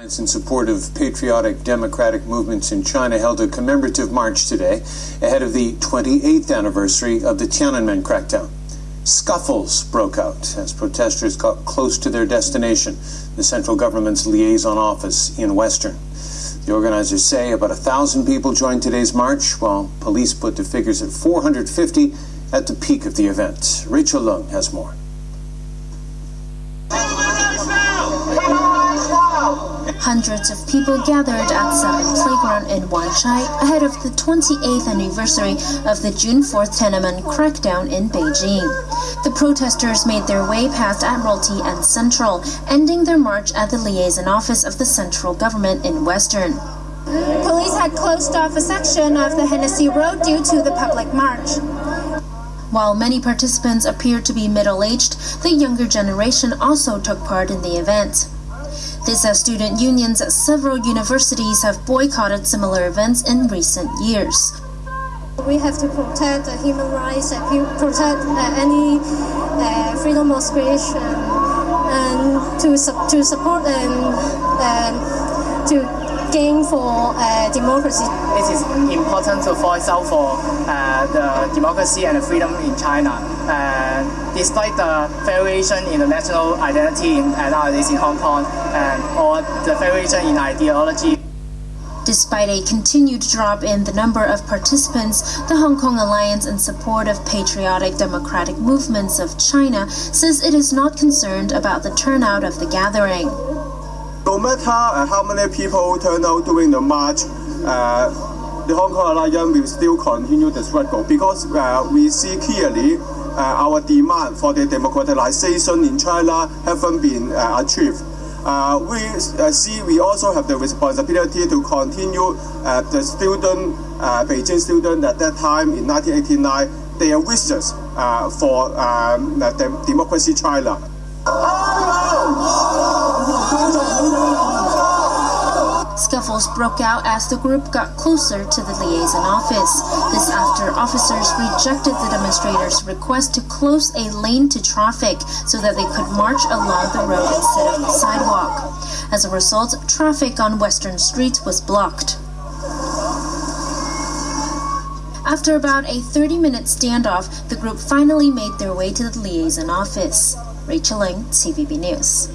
Alliance in support of patriotic democratic movements in China held a commemorative march today ahead of the 28th anniversary of the Tiananmen crackdown. Scuffles broke out as protesters got close to their destination, the central government's liaison office in Western. The organizers say about a thousand people joined today's march, while police put the figures at 450 at the peak of the event. Rachel Lung has more. Hundreds of people gathered at Southorn Playground in Wanchai ahead of the 28th anniversary of the June 4th Tiananmen crackdown in Beijing. The protesters made their way past Admiralty and Central, ending their march at the liaison office of the central government in Western. Police had closed off a section of the Hennessy Road due to the public march. While many participants appeared to be middle aged, the younger generation also took part in the event. This as student unions at several universities have boycotted similar events in recent years. We have to protect the human rights and protect uh, any uh, freedom of expression and to, to support and um, to gain for uh, democracy. It is important to voice out for uh, the democracy and freedom in China. Uh, despite the variation in the national identity in, nowadays in Hong Kong and or the variation in ideology. Despite a continued drop in the number of participants, the Hong Kong Alliance in support of patriotic democratic movements of China says it is not concerned about the turnout of the gathering. No matter uh, how many people turn out during the march, uh, the Hong Kong Alliance will still continue the struggle because uh, we see clearly uh, our demand for the democratization in China haven't been uh, achieved. We see we also have the responsibility to continue the student, Beijing student at that time in 1989, their wishes for um, democracy China. Scuffles broke out as the group got closer to the liaison office. This after officers rejected the demonstrators' request to close a lane to traffic so that they could march along the road instead of the sidewalk. As a result, traffic on Western Street was blocked. After about a 30 minute standoff, the group finally made their way to the liaison office. Rachel Ling, TVB News.